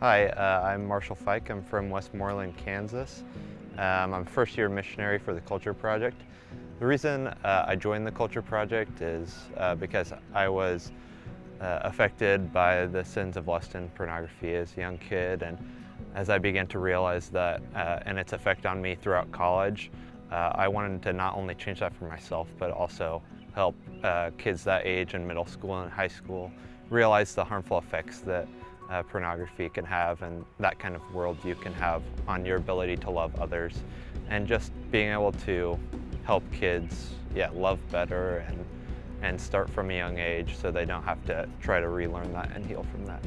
Hi, uh, I'm Marshall Fike. I'm from Westmoreland, Kansas. Um, I'm a first year missionary for the Culture Project. The reason uh, I joined the Culture Project is uh, because I was uh, affected by the sins of lust and pornography as a young kid and as I began to realize that uh, and its effect on me throughout college, uh, I wanted to not only change that for myself but also help kids that age in middle school and high school realize the harmful effects that uh, pornography can have and that kind of worldview can have on your ability to love others and just being able to help kids yeah love better and and start from a young age so they don't have to try to relearn that and heal from that.